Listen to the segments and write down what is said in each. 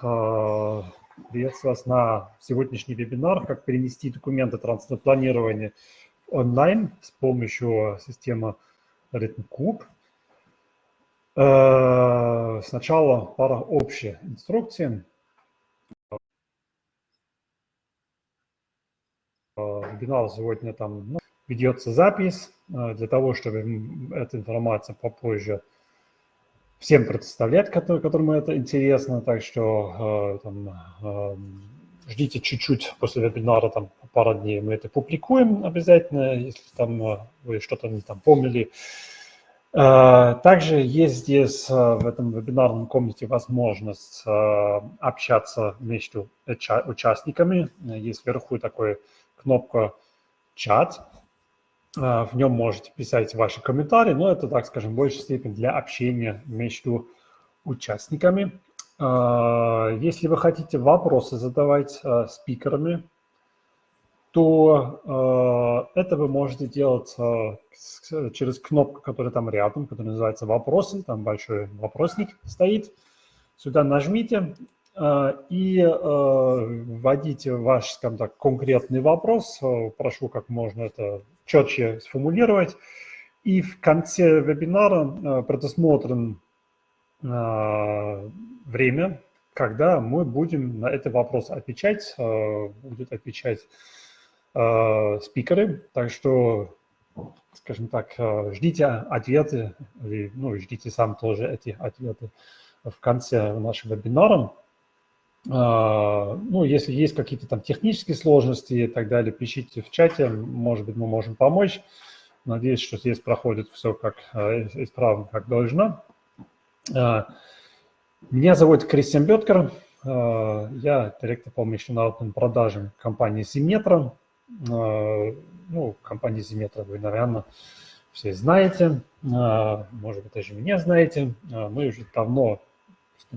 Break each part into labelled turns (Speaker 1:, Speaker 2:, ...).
Speaker 1: Приветствую вас на сегодняшний вебинар «Как перенести документы транспортпланирования онлайн с помощью системы RhythmCube». Сначала пара общих инструкций. Вебинар сегодня там ну, ведется запись для того, чтобы эта информация попозже всем представлять, которым это интересно. Так что э, там, э, ждите чуть-чуть после вебинара, там пару дней мы это публикуем обязательно, если там э, вы что-то не там помнили. Также есть здесь в этом вебинарном комнате возможность общаться между участниками. Есть вверху такая кнопка «Чат». А, в нем можете писать ваши комментарии, но это, так скажем, в большей степени для общения между участниками. А, если вы хотите вопросы задавать а, спикерами, то это вы можете делать через кнопку, которая там рядом, которая называется «Вопросы». Там большой вопросник стоит. Сюда нажмите, и вводите ваш, скажем так, конкретный вопрос. Прошу как можно это четче сформулировать. И в конце вебинара э, предусмотрен э, время, когда мы будем на этот вопрос отвечать, э, будут отвечать спикеры. Так что, скажем так, ждите ответы, ну, ждите сам тоже эти ответы в конце нашего вебинара. А, ну, если есть какие-то там технические сложности и так далее, пишите в чате, может быть, мы можем помочь. Надеюсь, что здесь проходит все как э, исправно, как должно. А, меня зовут Кристиан Беткер, а, я директор по международным продажам компании Симметра. Ну, компании Симметра вы, наверное, все знаете, может быть, даже меня знаете. Мы уже давно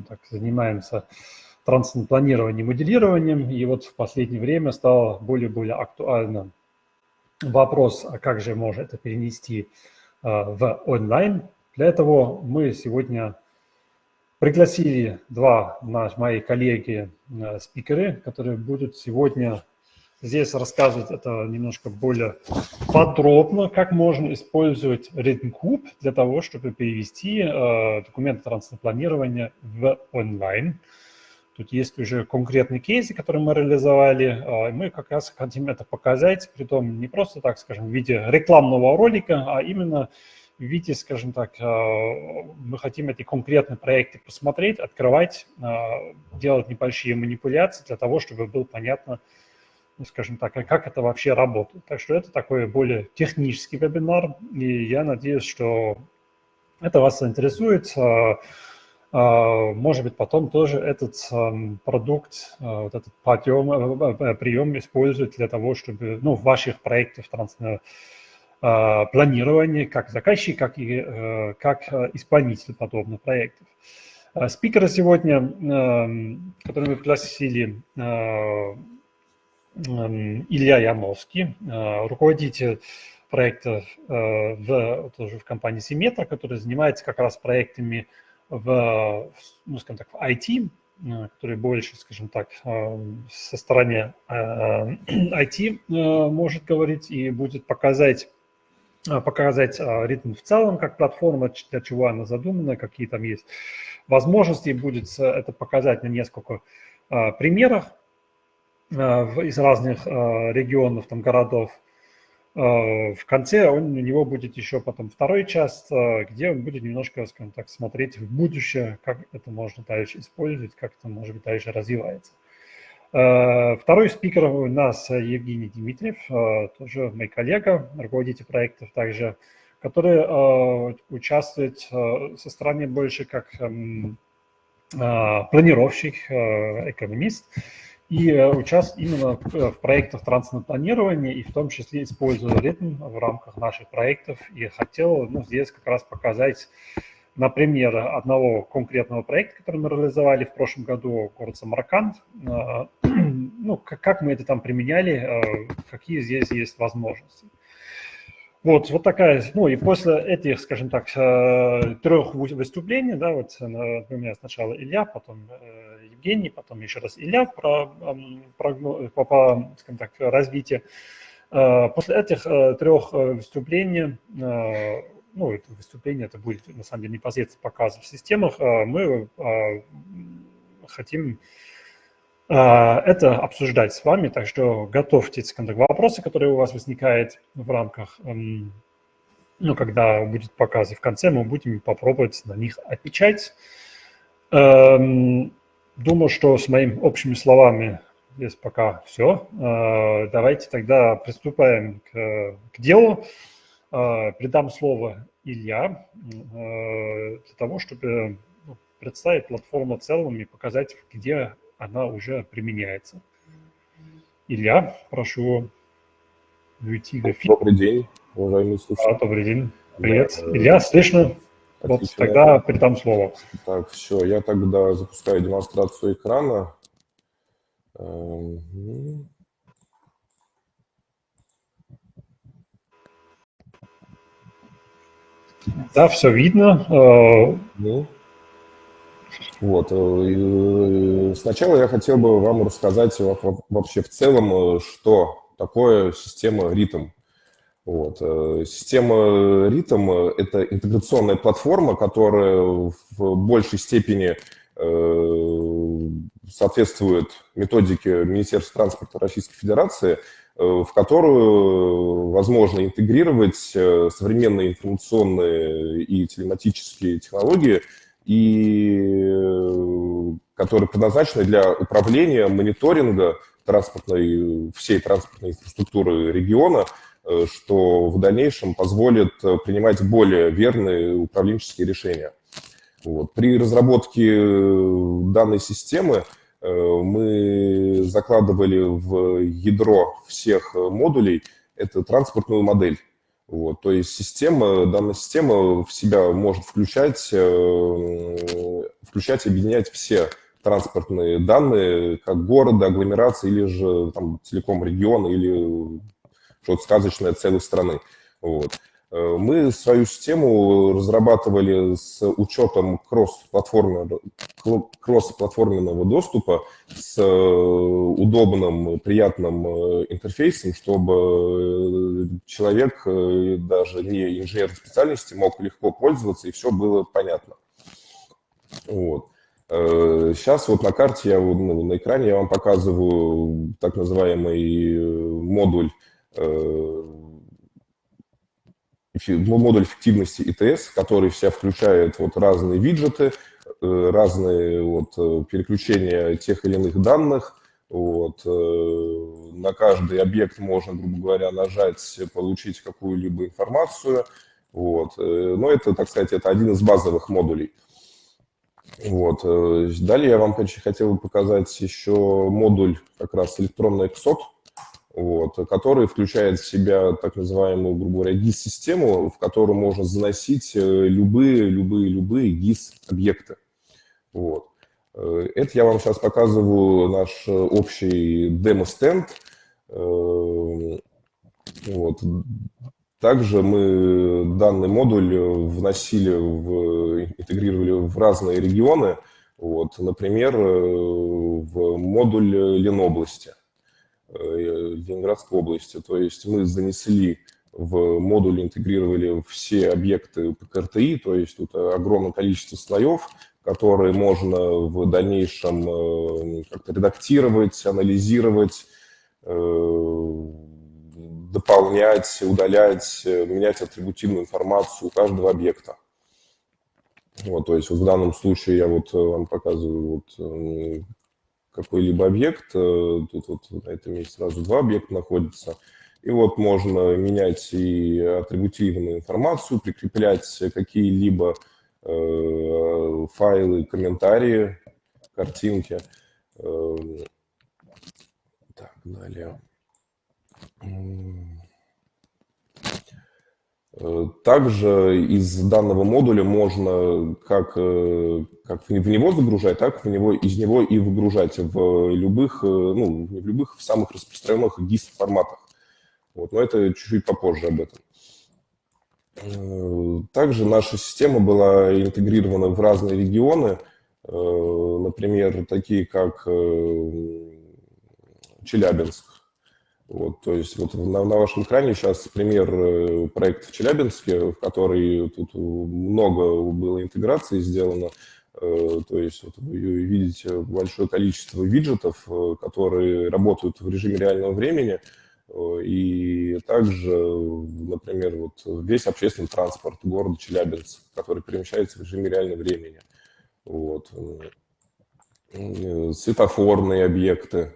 Speaker 1: так, занимаемся транспортным планированием, моделированием. И вот в последнее время стал более-более актуальным вопрос, а как же можно это перенести а, в онлайн. Для этого мы сегодня пригласили два наши, мои коллеги, а, спикеры, которые будут сегодня здесь рассказывать это немножко более подробно, как можно использовать RhythmCube для того, чтобы перевести э, документы транспортного планирования в онлайн. Тут есть уже конкретные кейсы, которые мы реализовали. А, мы как раз хотим это показать, при том не просто, так скажем, в виде рекламного ролика, а именно в виде, скажем так, а, мы хотим эти конкретные проекты посмотреть, открывать, а, делать небольшие манипуляции для того, чтобы было понятно, ну, скажем так, как это вообще работает. Так что это такой более технический вебинар, и я надеюсь, что это вас заинтересует. А, может быть, потом тоже этот продукт, а, вот этот подъем, э, прием использовать для того, чтобы ну, в ваших проектах а, планирования, как заказчик, как и э, как э, исполнитель подобных проектов. Спикеры сегодня, которые мы пригласили, Илья Ямовский, руководитель проекта в, тоже в компании Симметра, который занимается как раз проектами в, ну, скажем так, в IT, э, который больше, скажем так, э, со стороны IT э, может говорить и будет показать, показать ритм в целом, как платформа, для чего она задумана, какие там есть возможности, будет это показать на несколько примерах из разных регионов, там, городов, в конце он, у него будет еще потом второй час, э, где он будет немножко, скажем так, смотреть в будущее, как это можно дальше использовать, как это, может быть, дальше развивается. Э, второй спикер у нас Евгений Дмитриев, тоже мой коллега, руководитель проектов также, который участвует со стороны больше как эм, планировщик, экономист, и э, участвовать именно э, в проектах транспортного планирования, и в том числе используя ритм в рамках наших проектов. И хотел ну, здесь как раз показать на пример одного конкретного проекта, который мы реализовали в прошлом году, город Самарканд. Э, ну, как мы это там применяли, какие здесь есть возможности. Вот, вот такая, ну и после этих, скажем так, э, трех выступлений, да, вот у меня сначала Илья, потом э, Евгений, потом еще раз Илья про, про, по, по скажем так, развитию. Э, после этих трех выступлений, ну, это выступление, это будет на самом деле непосредственно показ в системах, мы хотим это обсуждать с вами, так что готовьте вопросы, которые у вас возникают в рамках, эм, ну, когда будет показ, и в конце мы будем попробовать на них отвечать. Эм, думаю, что с моими общими словами здесь пока все. Э, давайте тогда приступаем к, к делу. Э, передам слово Илья э, для того, чтобы ну, представить платформу в целом и показать, где она уже применяется. Илья, прошу уйти в эфир.
Speaker 2: Добрый день, уважаемые слушатели.
Speaker 1: А, добрый день, привет. Да, Илья, слышно? Вот тогда передам слово.
Speaker 2: Так, все, я тогда запускаю демонстрацию экрана. Эм,
Speaker 1: да, все видно. Ну.
Speaker 2: Вот. Э, сначала я хотел бы вам рассказать вообще в целом, э, что такое система ритм. Вот. Э, система ритм – это интеграционная платформа, которая в большей степени соответствует методике Министерства транспорта Российской Федерации, в которую возможно интегрировать современные информационные и телематические технологии – и э, которые предназначены для управления, мониторинга транспортной, всей транспортной инфраструктуры региона, э, что в дальнейшем позволит э, принимать более верные управленческие решения. Вот. При разработке данной системы мы закладывали в ядро всех модулей эту транспортную модель. Вот, то есть система, данная система в себя может включать, э, включать и объединять все транспортные данные, как города, агломерации или же там, целиком региона или что-то сказочное целой страны. Вот. Э, мы свою систему разрабатывали с учетом кросс-платформенного, кросс-платформенного доступа, с э, удобным, приятным э, интерфейсом, чтобы человек, даже не инженер специальности, мог легко пользоваться, и все было понятно. Вот. Сейчас вот на карте, я, ну, на экране я вам показываю так называемый модуль модуль эффективности ИТС, который в себя включает вот разные виджеты, э, разные вот э, переключения тех или иных данных. Вот. Э, на каждый объект можно, грубо говоря, нажать, получить какую-либо информацию. Вот. Но это, так сказать, это один из базовых модулей. Вот. Далее я вам хотел показать еще модуль как раз электронный эксот вот, который включает в себя так называемую, грубо говоря, GIS-систему, в которую можно заносить э, любые, любые, любые GIS-объекты. Вот. Э, это я вам сейчас показываю наш общий демо-стенд. Э, вот. Также мы данный модуль вносили, в, интегрировали в разные регионы, вот, например, в модуль Ленобласти. Э, Ленинградской области. То есть мы занесли в модуль, интегрировали все объекты ПКРТИ, то есть тут огромное количество слоев, которые можно в дальнейшем э, как-то редактировать, анализировать, э, дополнять, удалять, менять атрибутивную информацию у каждого объекта. Вот, то есть вот в данном случае я вот вам показываю вот какой-либо объект, э, тут вот на этом месте сразу два объекта находятся, и вот можно менять и атрибутивную информацию, прикреплять какие-либо э, файлы, комментарии, картинки. Э, так, далее. Э, также из данного модуля можно как, э, как в него загружать, так в него, из него и выгружать в любых, э, ну, в любых, в самых распространенных GIS форматах. Вот, но это чуть-чуть попозже об этом. Также наша система была интегрирована в разные регионы, например, такие как Челябинск. Вот, то есть вот на, на вашем экране сейчас пример проекта в Челябинске, в который тут много было интеграции сделано. То есть вот вы видите большое количество виджетов, которые работают в режиме реального времени – и также, например, вот весь общественный транспорт города Челябинск, который перемещается в режиме реального времени. Вот. Светофорные объекты.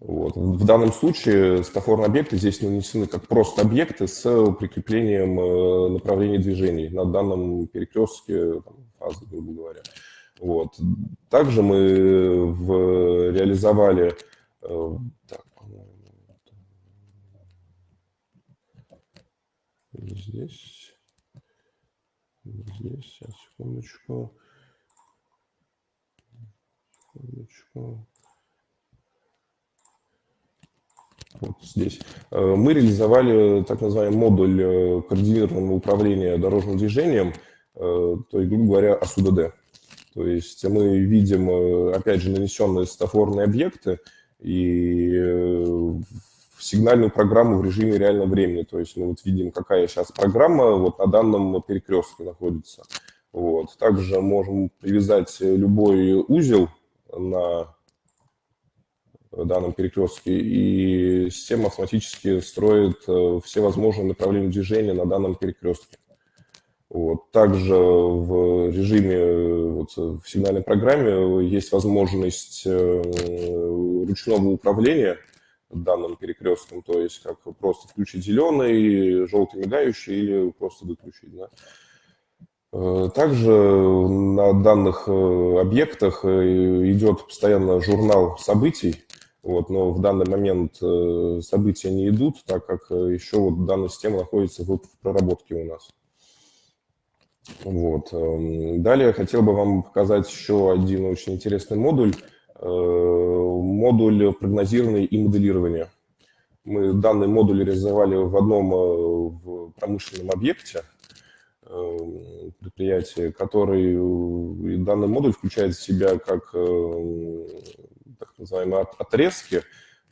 Speaker 2: Вот. В данном случае светофорные объекты здесь нанесены как просто объекты с прикреплением э, направления движений на данном перекрестке там, фазы, грубо говоря. Вот. Также мы в, реализовали э, так, здесь, здесь, сейчас, секундочку, секундочку. Вот здесь. Э, мы реализовали так называемый модуль э, координированного управления дорожным движением, э, то есть, грубо говоря, АСУДД. То есть мы видим, опять же, нанесенные светофорные объекты, и сигнальную программу в режиме реального времени. То есть мы вот видим, какая сейчас программа вот на данном перекрестке находится. Вот. Также можем привязать любой узел на данном перекрестке, и система автоматически строит э, все возможные направления движения на данном перекрестке. Вот. Также в режиме, вот, в сигнальной программе есть возможность э, ручного управления – данным перекрестком, то есть как просто включить зеленый, желтый мигающий или просто выключить. Да. Э, также на данных э, объектах э, идет постоянно журнал событий, вот, но в данный момент события не идут, так как еще вот данная система находится в проработке у нас. Вот. Эм, далее хотел бы вам показать еще один очень интересный модуль – Э, модуль прогнозирования и моделирования. Мы данный модуль реализовали в одном э, промышленном объекте э, предприятия, который данный модуль включает в себя как так называемые отрезки.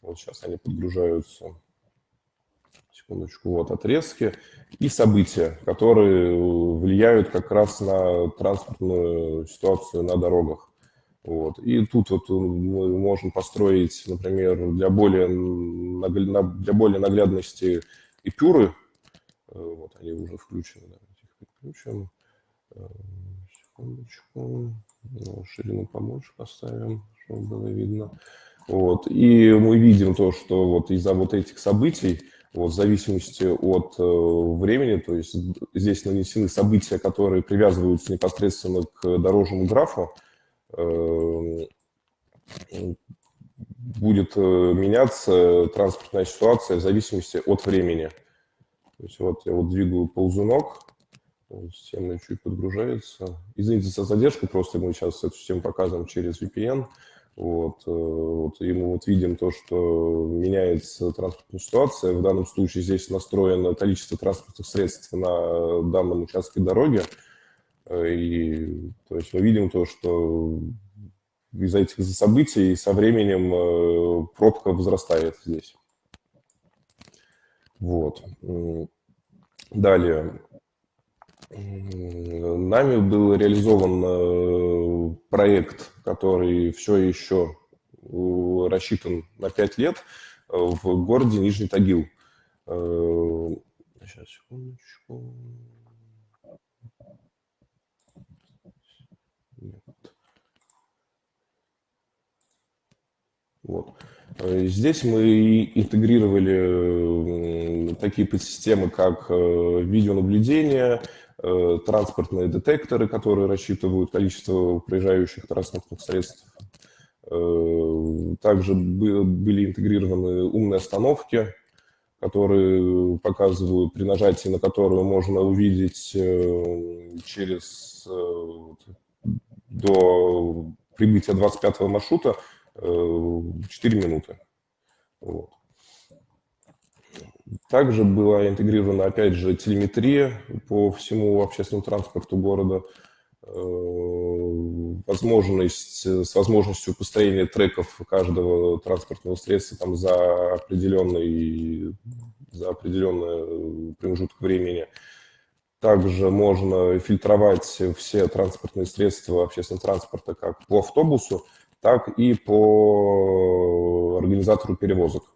Speaker 2: Вот сейчас они подгружаются. Секундочку. Вот отрезки и события, которые влияют как раз на транспортную ситуацию на дорогах. Вот. И тут вот мы можем построить, например, для более, для более наглядности эпюры. Э, вот они уже включены. Давайте. Э, секундочку. Ну, ширину помочь поставим, чтобы было видно. Вот. И мы видим то, что вот из-за вот этих событий, вот, в зависимости от э, времени, то есть здесь нанесены события, которые привязываются непосредственно к дорожному графу, Эм, будет э, меняться транспортная ситуация в зависимости от времени. То есть вот я вот двигаю ползунок, система чуть подгружается. Извините за задержку, просто мы сейчас эту систему показываем через VPN. Вот, э, вот, и мы вот видим то, что меняется транспортная ситуация. В данном случае здесь настроено количество транспортных средств на данном участке дороги. Э, и то есть мы видим то, что из-за этих событий со временем э, пробка возрастает здесь. Вот. Далее. Нами был реализован э, проект, который все еще рассчитан на 5 лет в городе Нижний Тагил. Сейчас, секундочку. Вот. Э, здесь мы интегрировали такие подсистемы, как э, видеонаблюдение, э, транспортные детекторы, которые рассчитывают количество проезжающих транспортных средств. Также были интегрированы умные остановки, которые показывают, при нажатии на которую можно увидеть через до прибытия 25-го маршрута 4 минуты. Вот. Также была интегрирована, опять же, телеметрия по всему общественному транспорту города, э, возможность, с возможностью построения треков каждого транспортного средства там, за, определенный, за определенный промежуток времени. Также можно фильтровать все транспортные средства общественного транспорта как по автобусу, так и по организатору перевозок.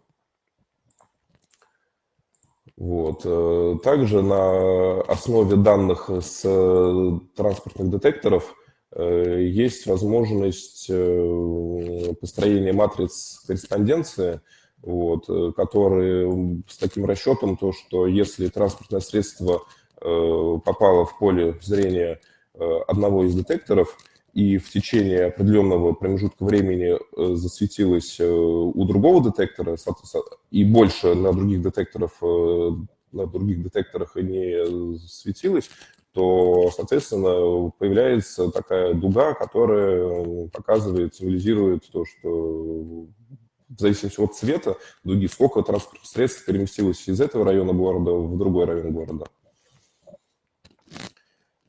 Speaker 2: Вот. Э, также на основе данных с э, транспортных детекторов э, есть возможность построения матриц корреспонденции, вот, которые с таким расчетом, то, что если транспортное средство попало в поле зрения одного из детекторов, и в течение определенного промежутка времени засветилось у другого детектора, и больше на других детекторах, э, на других детекторах не светилось, то, соответственно, появляется такая дуга, которая показывает, символизирует то, что в зависимости от цвета дуги, сколько транспортных средств переместилось из этого района города в другой район города.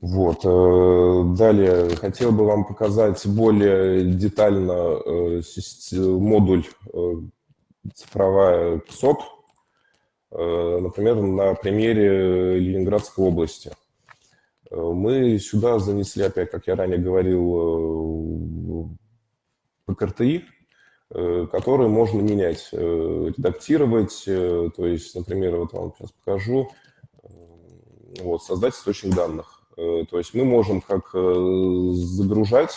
Speaker 2: Вот. Э, далее хотел бы вам показать более детально э, модуль э, цифровая СОТ, например, на примере Ленинградской области. Мы сюда занесли, опять, как я ранее говорил, ПКРТИ, которые можно менять, редактировать. То есть, например, вот вам сейчас покажу, вот, создать источник данных. Э, то есть мы можем как э, загружать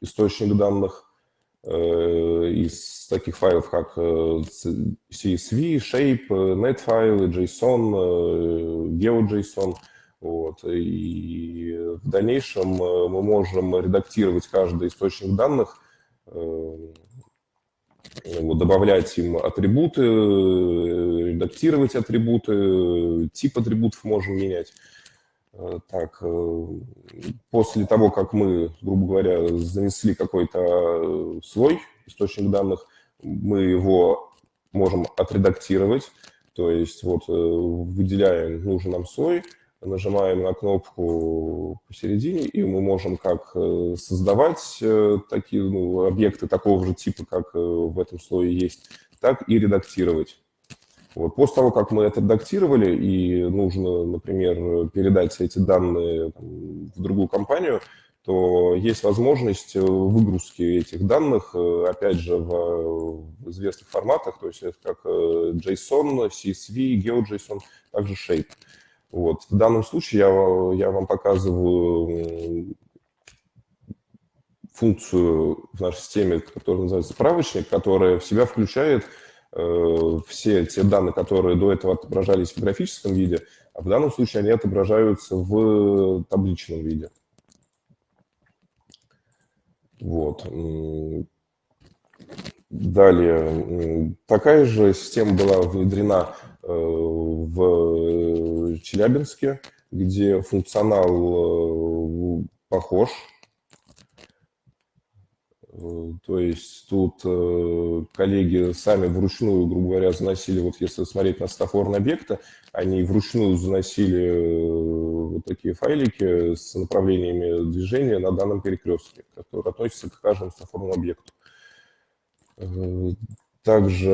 Speaker 2: источник данных э, из таких файлов, как CSV, Shape, NetFile, JSON, GeoJSON. Вот. И в дальнейшем мы можем редактировать каждый источник данных, добавлять им атрибуты, редактировать атрибуты, тип атрибутов можем менять. Э, так, э, после того, как мы, грубо говоря, занесли какой-то э, слой, источник данных, мы его можем отредактировать, то есть вот выделяем нужный нам слой, нажимаем на кнопку посередине, и мы можем как создавать такие ну, объекты такого же типа, как в этом слое есть, так и редактировать. Вот. После того, как мы это редактировали, и нужно, например, передать эти данные в другую компанию, то есть возможность выгрузки этих данных, э, опять же, в, известных форматах, то есть это как э, JSON, CSV, GeoJSON, также Shape. Вот. В данном случае я, я вам показываю функцию в нашей системе, которая называется справочник, которая в себя включает Э, все те данные, которые до этого отображались в графическом виде, а в данном случае они отображаются в табличном виде. Вот. Далее, такая же система была внедрена э, в Челябинске, где функционал э, похож Э, то есть тут э, коллеги сами вручную, грубо говоря, заносили, вот если смотреть на стафорные объекты, они вручную заносили э, вот такие файлики с направлениями движения на данном перекрестке, который относится к каждому стафорному объекту. Также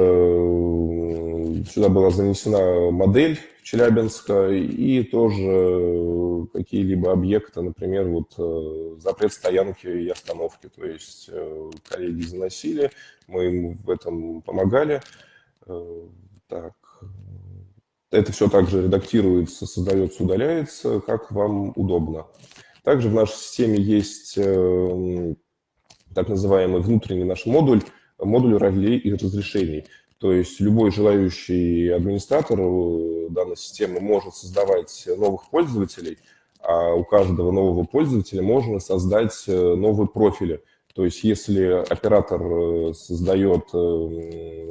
Speaker 2: сюда была занесена модель Челябинска и тоже какие-либо объекты, например, вот э, запрет стоянки и остановки. То есть э, коллеги заносили, мы им в этом помогали. Э, так. Это все также редактируется, создается, удаляется, как вам удобно. Также в нашей системе есть так называемый внутренний наш модуль, модуль ролей и разрешений. То есть любой желающий администратор э, данной системы может создавать новых пользователей, а у каждого нового пользователя можно создать э, новые профили. То есть если оператор э, создает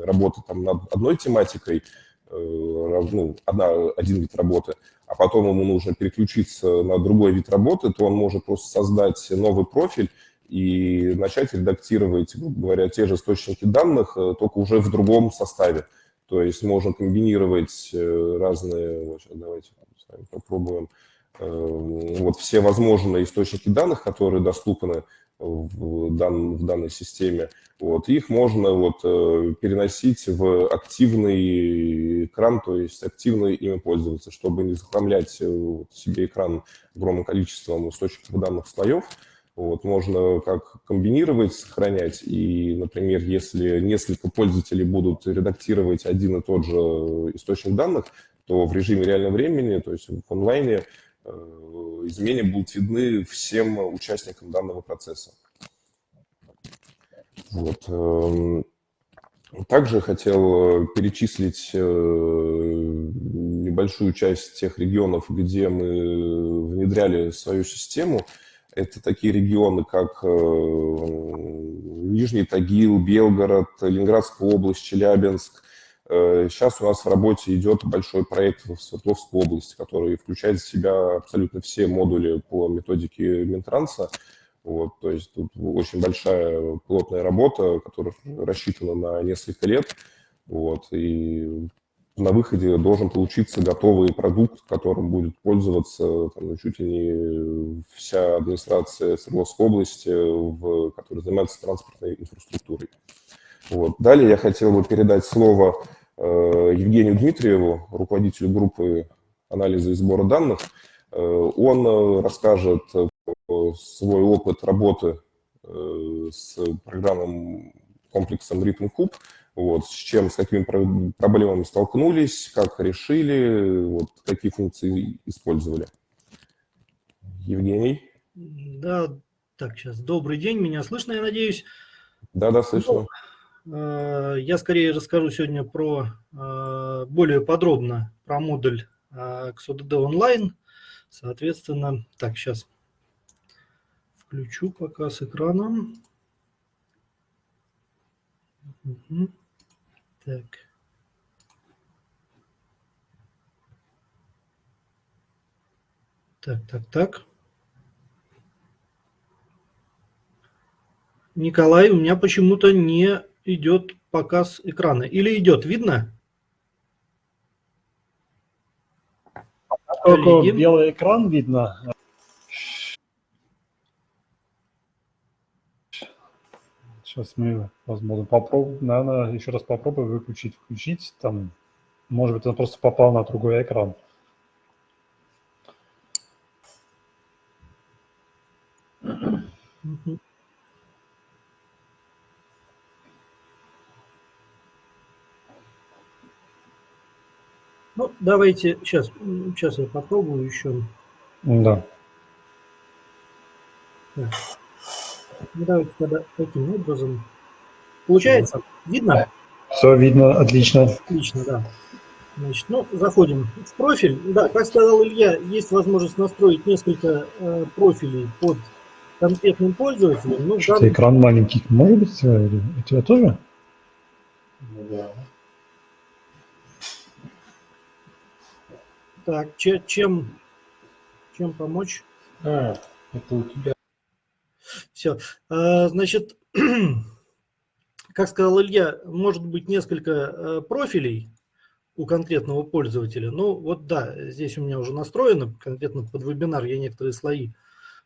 Speaker 2: работу там над одной тематикой, ну, одна, один вид работы, а потом ему нужно переключиться на другой вид работы, то он может просто создать новый профиль и начать редактировать, грубо говоря, те же источники данных, э, только уже в другом составе. То есть можно комбинировать разные, вот сейчас давайте попробуем, вот все возможные источники данных, которые доступны в, дан, в данной системе, вот, их можно вот, э, переносить в активный экран, то есть активно ими пользоваться, чтобы не захламлять э, вот, себе экран огромным количеством источников данных слоев. Вот, можно как комбинировать, сохранять, и, например, если несколько пользователей будут редактировать один и тот же источник данных, то в режиме реального времени, то есть в онлайне, э, изменения будут видны всем участникам данного процесса. Вот. Эм, также хотел перечислить э, небольшую часть тех регионов, где мы внедряли свою систему. Это такие регионы, как э, Нижний Тагил, Белгород, Ленинградская область, Челябинск, Сейчас э, у нас в работе идет большой проект в Свердловской области, который включает в себя абсолютно все модули по методике Минтранса. Вот, то есть тут очень большая плотная работа, которая рассчитана на несколько лет. Вот, и на выходе должен получиться готовый продукт, которым будет пользоваться там, ну, чуть ли не вся администрация Свердловской области, в, которая занимается транспортной инфраструктурой. Вот. Далее я хотел бы передать слово Э, Евгению Дмитриеву, руководителю группы анализа и сбора данных. Э, он э, расскажет свой опыт работы с программным комплексом Rhythm вот, с чем, с какими проблемами столкнулись, как решили, вот, какие функции использовали. Евгений?
Speaker 3: Да, так, сейчас. Добрый день, меня слышно, я надеюсь?
Speaker 2: Да, да, слышно. Ну,
Speaker 3: Э, я скорее расскажу сегодня про э, более подробно про модуль XODD э, Online. Соответственно, так, сейчас включу показ экрана. Угу. Так. Так, так, так. Николай, у меня почему-то не идет показ экрана. Или идет, видно?
Speaker 1: Только Коллеги? белый экран видно. Сейчас мы, возможно, попробуем, наверное, еще раз попробуем выключить, включить. Там, может быть, он просто попал на другой экран.
Speaker 3: Mm-hmm. Ну, давайте, сейчас, сейчас я попробую еще.
Speaker 1: Да.
Speaker 3: Так. Давайте тогда таким образом. Получается? Видно?
Speaker 1: Все видно, отлично.
Speaker 3: Отлично, да. Значит, ну, заходим в профиль. Да, как сказал Илья, есть возможность настроить несколько э, профилей под конкретным пользователем.
Speaker 1: Ну, Что-то данном... экран маленький. Может быть, у тебя тоже? Да.
Speaker 3: Так, че, чем, чем помочь?
Speaker 1: А, это у тебя.
Speaker 3: Все. А, значит, как сказал Илья, может быть несколько э, профилей у конкретного пользователя. Ну вот да, здесь у меня уже настроено, конкретно под вебинар я некоторые слои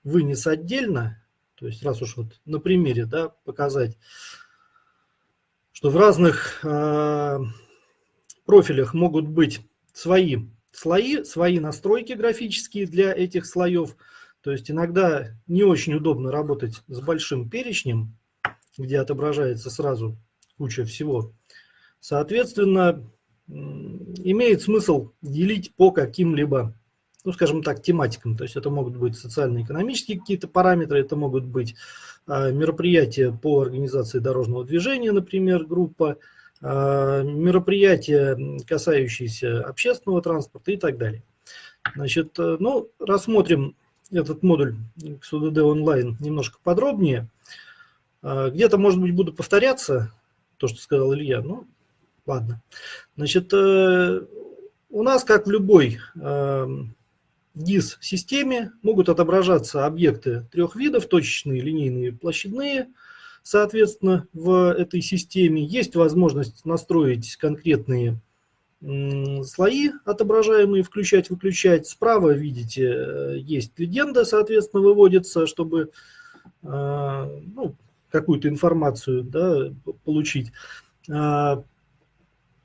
Speaker 3: вынес отдельно. То есть раз уж вот на примере да, показать, что в разных э, профилях могут быть свои слои, свои настройки графические для этих слоев. То есть иногда не очень удобно работать с большим перечнем, где отображается сразу куча всего. Соответственно, имеет смысл делить по каким-либо, ну, скажем так, тематикам. То есть это могут быть социально-экономические какие-то параметры, это могут быть а, мероприятия по организации дорожного движения, например, группа, а, мероприятия, касающиеся общественного транспорта и так далее. Значит, э, ну, рассмотрим этот модуль XUDD онлайн немножко подробнее. А, где-то, может быть, буду повторяться, то, что сказал Илья, ну, ладно. Значит, э, у нас, как в любой GIS-системе, могут отображаться объекты трех видов, точечные, линейные, площадные – соответственно, в этой системе. Есть возможность настроить конкретные слои отображаемые, включать, выключать. Справа, видите, э, есть легенда, соответственно, выводится, чтобы э, ну, какую-то информацию да, получить. А,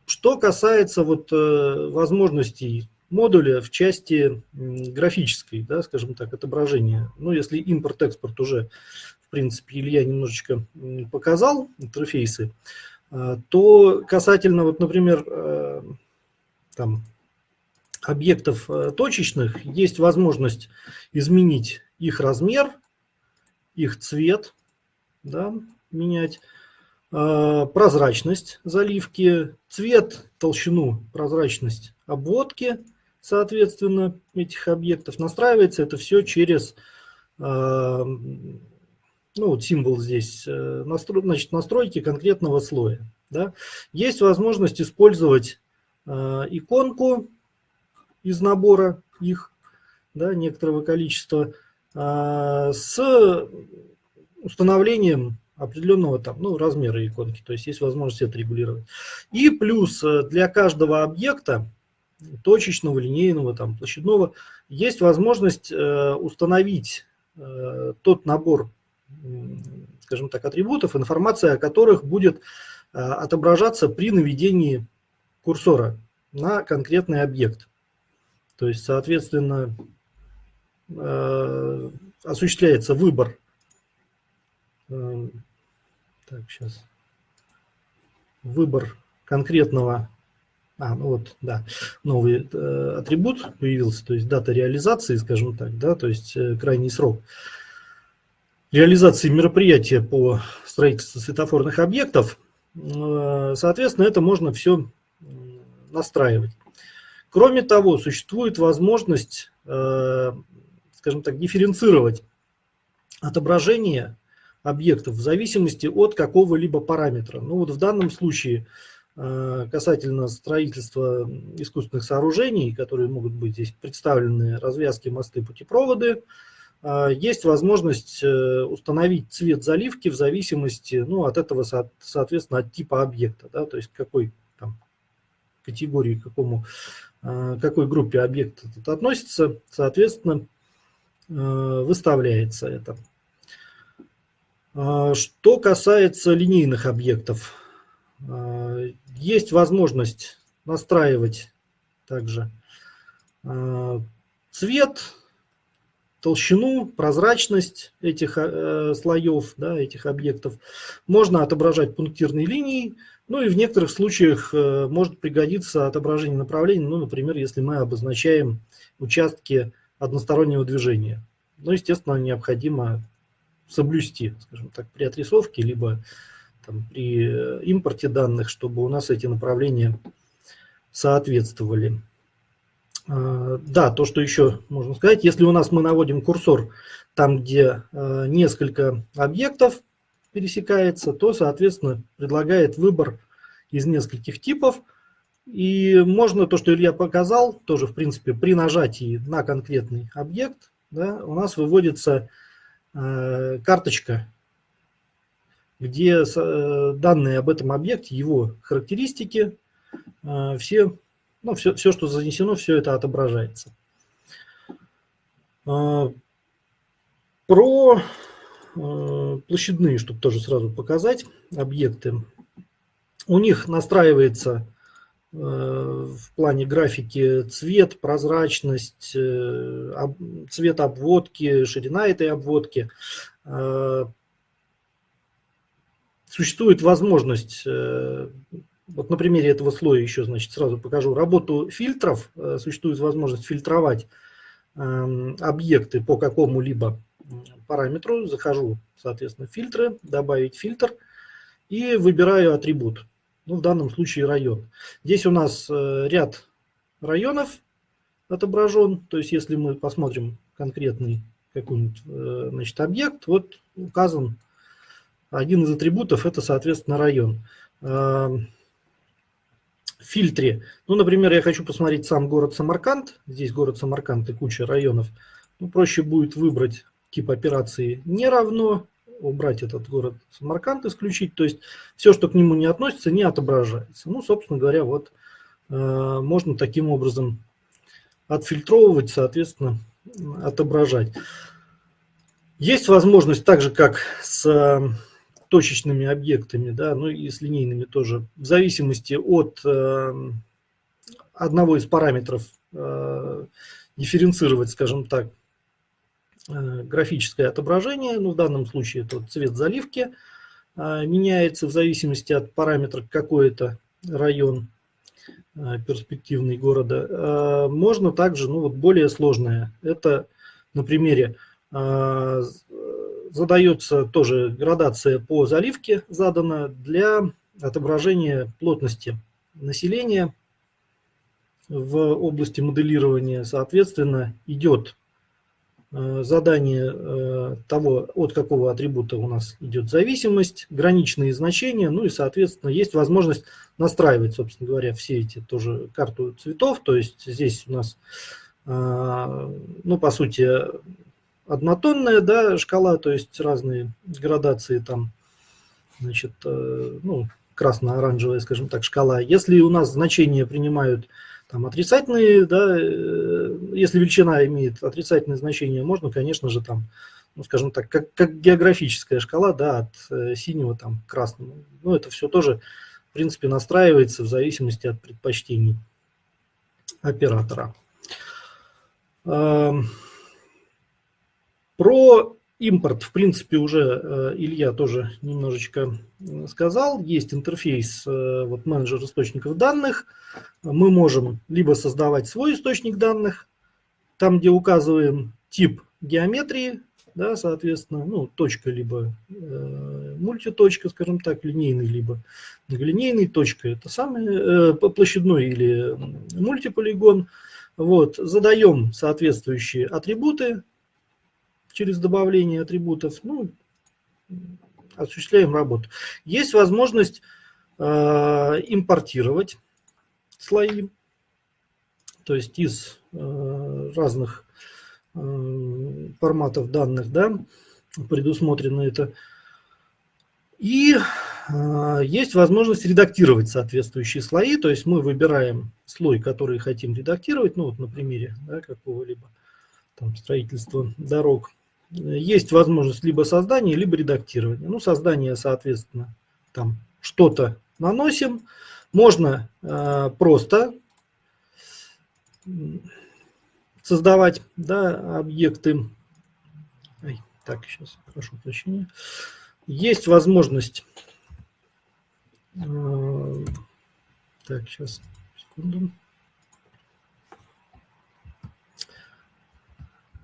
Speaker 3: что касается вот э, возможностей модуля в части графической, да, скажем так, отображения. Ну, если импорт-экспорт уже, в принципе, Илья немножечко показал, интерфейсы, а, то касательно, вот, например, там, объектов э, точечных, есть возможность изменить их размер, их цвет, да, менять, а, прозрачность заливки, цвет, толщину, прозрачность обводки – соответственно, этих объектов. Настраивается это все через, а, ну вот символ здесь, э, значит, настройки конкретного слоя. Да. Есть возможность использовать иконку из набора их, да, некоторого количества, а, с установлением определенного там, ну, размера иконки, то есть есть возможность это регулировать. И плюс э, для каждого объекта точечного, линейного, там, площадного, есть возможность э, установить э, тот набор, скажем так, атрибутов, информация о которых будет э, отображаться при наведении курсора на конкретный объект. То есть, соответственно, осуществляется выбор. Так, сейчас. Выбор конкретного а, ну вот, да, новый э, атрибут появился, то есть дата реализации, скажем так, да, то есть э, крайний срок реализации мероприятия по строительству светофорных объектов. Э, соответственно, это можно все настраивать. Кроме того, существует возможность, э, скажем так, дифференцировать отображение объектов в зависимости от какого-либо параметра. Ну вот в данном случае Э, касательно строительства искусственных сооружений, которые могут быть здесь представлены, развязки, мосты, путепроводы, э, есть возможность установить цвет заливки в зависимости ну, от этого, соответственно, от типа объекта, да, то есть какой категории, к какому, какой группе объект этот относится, соответственно, выставляется это. Что касается линейных объектов, есть возможность настраивать также э, цвет, толщину, прозрачность этих э, слоев, да, этих объектов. Можно отображать пунктирные линии, ну и в некоторых случаях э, может пригодиться отображение направлений, ну, например, если мы обозначаем участки одностороннего движения. Ну, естественно, необходимо соблюсти, скажем так, при отрисовке, либо там, при э, импорте данных, чтобы у нас эти направления соответствовали. А, да, то, что еще можно сказать, если у нас мы наводим курсор там, где э, несколько объектов пересекается, то, соответственно, предлагает выбор из нескольких типов. И можно то, что Илья показал, тоже, в принципе, при нажатии на конкретный объект, да, у нас выводится э, карточка где э, данные об этом объекте, его характеристики, э, все, ну, все, все, что занесено, все это отображается. Э, про площадные, чтобы тоже сразу показать, объекты. У них настраивается в плане графики цвет, прозрачность, цвет обводки, ширина этой обводки, существует возможность, э, вот на примере этого слоя еще, значит, сразу покажу, работу фильтров, э, существует возможность фильтровать эм, объекты по какому-либо параметру, захожу, соответственно, в фильтры, добавить фильтр и выбираю атрибут, ну, в данном случае район. Здесь у нас э, ряд районов отображен, то есть если мы посмотрим конкретный какой-нибудь значит, объект, вот указан один из атрибутов – это, соответственно, район. В фильтре, ну, например, я хочу посмотреть сам город Самарканд, здесь город Самарканд и куча районов, ну, проще будет выбрать тип операции не равно убрать этот город Самарканд, исключить. То есть все, что к нему не относится, не отображается. Ну, собственно говоря, вот можно таким образом отфильтровывать, соответственно, отображать. Есть возможность, так же как с точечными объектами, да, ну и с линейными тоже, в зависимости от э, одного из параметров э, дифференцировать, скажем так, э, графическое отображение, ну в данном случае это цвет заливки э, меняется в зависимости от параметра какой это район э, перспективный города. Э, можно также, ну вот более сложное, это на примере э, задается тоже градация по заливке задана для отображения плотности населения в области моделирования. Соответственно, идет э, задание э, того, от какого атрибута у нас идет зависимость, граничные значения, ну и, соответственно, есть возможность настраивать, собственно говоря, все эти тоже карту цветов. То есть здесь у нас, э, ну, по сути, однотонная да, шкала, то есть разные градации там, значит, э, ну, красно-оранжевая, скажем так, шкала. Если у нас значения принимают там отрицательные, да, э, если величина имеет отрицательное значение, можно, конечно же, там, ну, скажем так, как, как географическая шкала, да, от э, синего там к красному. Ну, это все тоже, в принципе, настраивается в зависимости от предпочтений оператора. Эм, про импорт, в принципе, уже э, Илья тоже немножечко сказал. Есть интерфейс, э, вот менеджер источников данных. Мы можем либо создавать свой источник данных, там, где указываем тип геометрии, да, соответственно, ну, точка либо э, мультиточка, скажем так, линейный, либо многолинейный, точка это самый э, площадной или мультиполигон. Вот, задаем соответствующие атрибуты, через добавление атрибутов, ну, осуществляем работу. Есть возможность э, импортировать слои, то есть из э, разных э, форматов данных, да, предусмотрено это. И э, есть возможность редактировать соответствующие слои, то есть мы выбираем слой, который хотим редактировать, ну вот на примере да, какого-либо там строительства дорог есть возможность либо создания, либо редактирования. Ну, создание, соответственно, там что-то наносим. Можно э, просто создавать да, объекты. Ой, так, сейчас, прошу прощения. Есть возможность... Э, так, сейчас, секунду.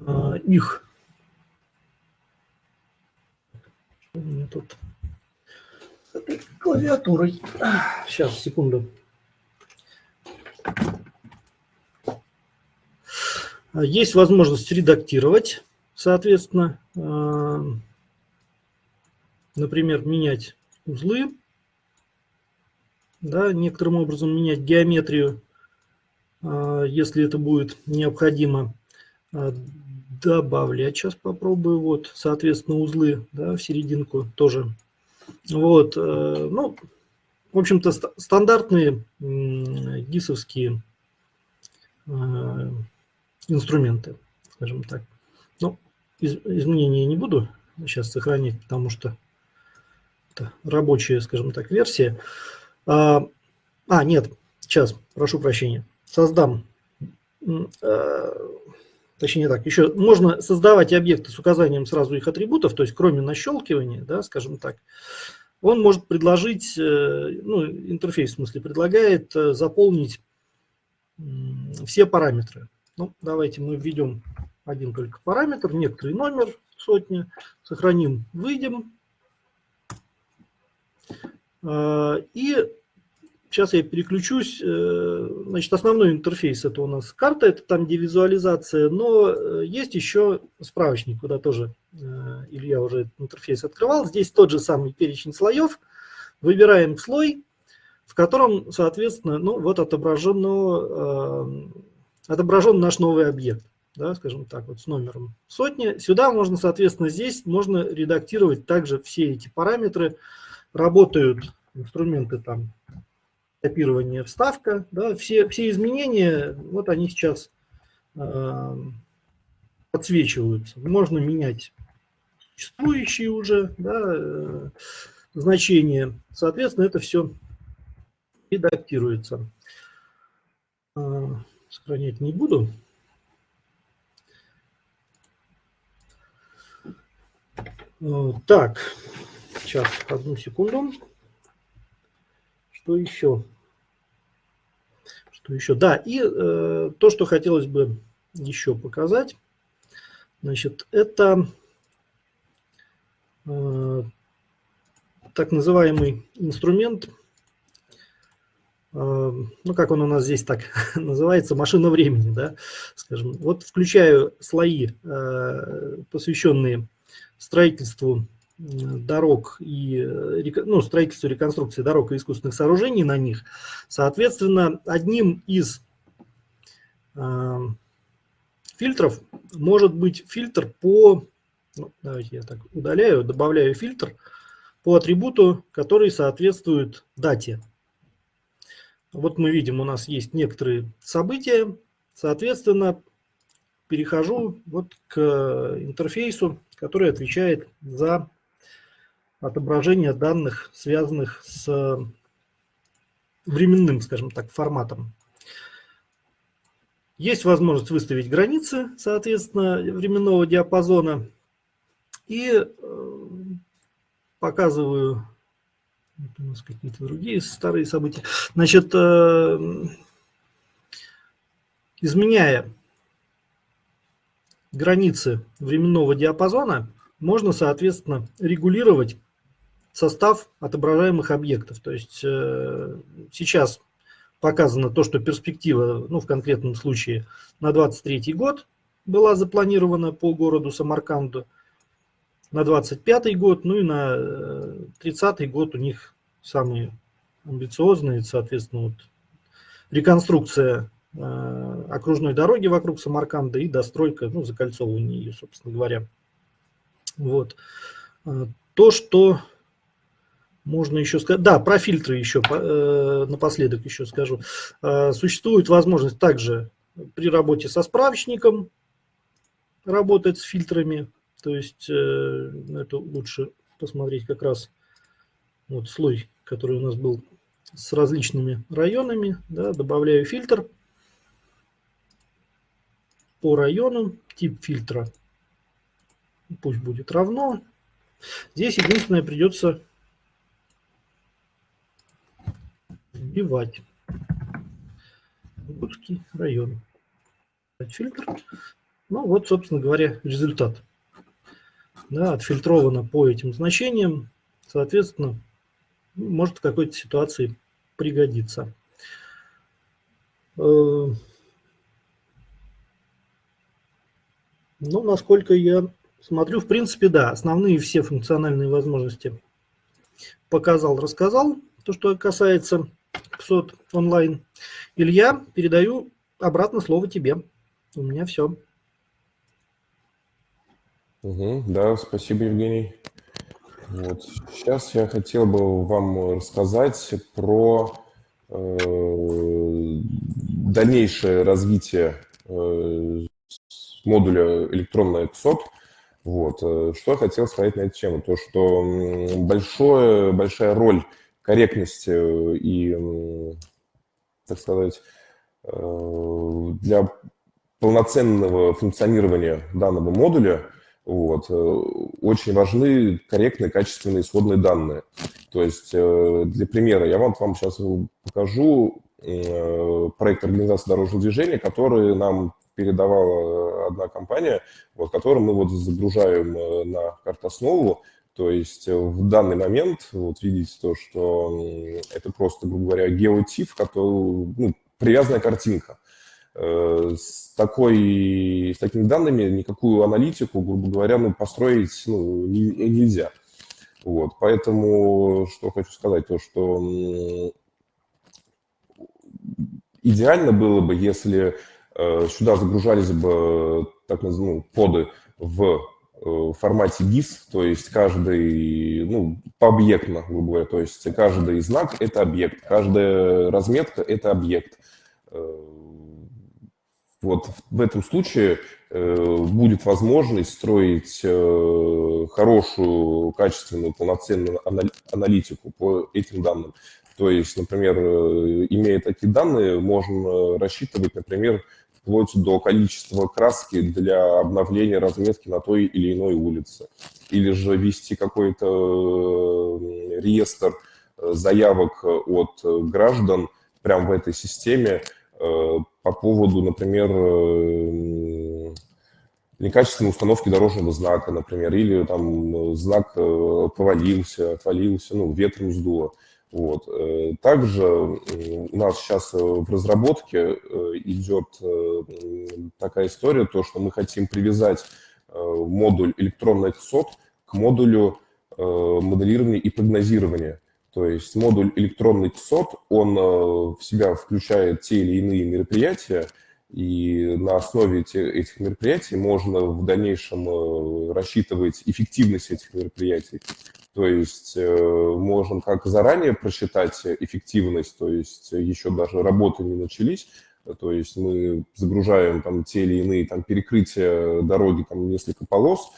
Speaker 3: Э, их у меня тут с этой клавиатурой. Сейчас, секунду. Есть возможность редактировать, соответственно, э, например, менять узлы, да, некоторым образом менять геометрию, э, если это будет необходимо. Добавлять. Сейчас попробую. Вот, соответственно, узлы да, в серединку тоже. Вот, э, ну, в общем-то, стандартные гисовские э, инструменты, скажем так. Ну, из, изменения не буду сейчас сохранить, потому что это рабочая, скажем так, версия. А, а нет, сейчас, прошу прощения. Создам э, точнее так, еще можно создавать объекты с указанием сразу их атрибутов, то есть кроме нащелкивания, да, скажем так, он может предложить, э, ну, интерфейс в смысле предлагает э, заполнить все параметры. Ну, давайте мы введем один только параметр, некоторый номер, сотня, сохраним, выйдем. Э, и Сейчас я переключусь. Э, значит, основной интерфейс это у нас карта, это там, где визуализация, но э, есть еще справочник, куда тоже э, Илья уже этот интерфейс открывал. Здесь тот же самый перечень слоев. Выбираем слой, в котором, соответственно, ну вот отображено, отображен наш новый объект. да, скажем так, вот с номером сотни. Сюда можно, соответственно, здесь можно редактировать также все эти параметры. Работают инструменты там копирование, вставка, да, все, все изменения, вот они сейчас э, подсвечиваются. Можно менять существующие уже да, э, значения. Соответственно, это все редактируется. Э, сохранять не буду. Э, так, сейчас, одну секунду. Что еще? Что еще? Да, и э, то, что хотелось бы еще показать, значит, это э, так называемый инструмент, э, ну, как он у нас здесь так называется, машина времени, да, скажем. Вот включаю слои, э, посвященные строительству дорог и э, ну, строительству реконструкции дорог и искусственных сооружений на них. Соответственно, одним из э, фильтров может быть фильтр по, ну, давайте я так удаляю, добавляю фильтр по атрибуту, который соответствует дате. Вот мы видим, у нас есть некоторые события, соответственно, перехожу вот к интерфейсу, который отвечает за отображения данных, связанных с временным, скажем так, форматом. Есть возможность выставить границы, соответственно, временного диапазона. И э, показываю у нас какие-то другие старые события. Значит, э, изменяя границы временного диапазона, можно, соответственно, регулировать состав отображаемых объектов. То есть э, сейчас показано то, что перспектива, ну в конкретном случае на 23 год была запланирована по городу Самарканду, на 25 год, ну и на 30 э, год у них самые амбициозные, соответственно, вот, реконструкция э, окружной дороги вокруг Самарканда и достройка, ну, закольцовывание ее, собственно говоря. Вот. Э, то, что можно еще сказать, да, про фильтры еще э, напоследок еще скажу. Э, существует возможность также при работе со справочником работать с фильтрами. То есть э, это лучше посмотреть как раз вот слой, который у нас был с различными районами. Да, добавляю фильтр по району, тип фильтра пусть будет равно. Здесь единственное придется вбивать. Иркутский район. Фильтр. Ну вот, собственно говоря, результат. Да, отфильтровано по этим значениям. Соответственно, может в какой-то ситуации пригодиться. Э, ну, насколько я смотрю, в принципе, да, основные все функциональные возможности показал, рассказал. То, что касается КСОТ онлайн. Илья, передаю обратно слово тебе. У меня все.
Speaker 2: Угу, да, спасибо, Евгений. Вот. Сейчас я хотел бы вам рассказать про э, дальнейшее развитие э, модуля электронная КСОТ. Вот. Э, что я хотел сказать на эту тему? То, что большое, большая роль корректности и, так сказать, э, для полноценного функционирования данного модуля вот, э, очень важны корректные, качественные исходные данные. То есть, э, для примера, я вам, вам сейчас покажу проект организации дорожного движения, который нам передавала одна компания, вот, которую мы вот загружаем на картоснову, то есть э, в данный момент, вот видите то, что это просто, грубо говоря, геотип, который, ну, привязанная картинка. Э, с, такой, с такими данными никакую аналитику, грубо говоря, ну, построить ну, нельзя. Вот, поэтому что хочу сказать, то что идеально было бы, если сюда загружались бы так называемые ну, поды в в формате GIS, то есть каждый, ну, пообъектно, грубо говоря, то есть каждый знак – это объект, каждая разметка – это объект. Вот в этом случае э, будет возможность строить э, хорошую, качественную, полноценную аналитику по этим данным. То есть, например, э, имея такие данные, можно рассчитывать, например, вплоть до количества краски для обновления разметки на той или иной улице. Или же вести какой-то реестр заявок от граждан прямо в этой системе, Э, по поводу, например, э, некачественной установки дорожного знака, например, или там знак э, повалился, отвалился, ну, ветром сдуло. Вот. Также у нас сейчас в разработке идет такая история, то, что мы хотим привязать модуль электронных сот к модулю моделирования и прогнозирования. То есть модуль электронный ТСОТ, он э, в себя включает те или иные мероприятия, и на основе этих мероприятий можно в дальнейшем э, рассчитывать эффективность этих мероприятий. То есть э, можем как заранее просчитать эффективность, то есть еще даже работы не начались, то есть мы загружаем там те или иные там перекрытия дороги, там несколько полос,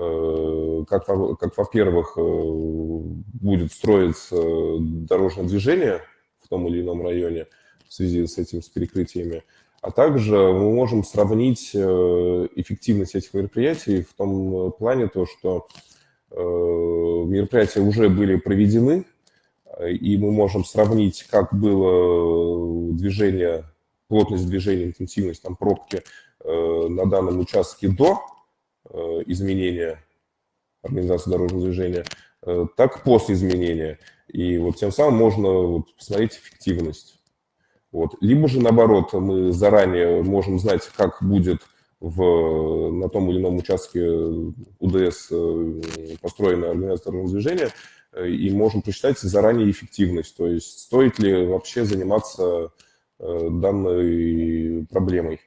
Speaker 2: Э, как, как во-первых, э, будет строиться дорожное движение в том или ином районе в связи с этим, с перекрытиями, а также мы можем сравнить э, эффективность этих мероприятий в том плане, то, что мероприятия уже были проведены, и мы можем сравнить, как было движение, плотность движения, интенсивность там, пробки на данном участке до Э, изменения организации дорожного движения, э, так после изменения. И вот тем самым можно вот посмотреть эффективность. Вот. Либо же наоборот, мы заранее можем знать, как будет в, на том или ином участке УДС э, построена организация дорожного движения, и можем посчитать заранее эффективность, то есть стоит ли вообще заниматься данной проблемой.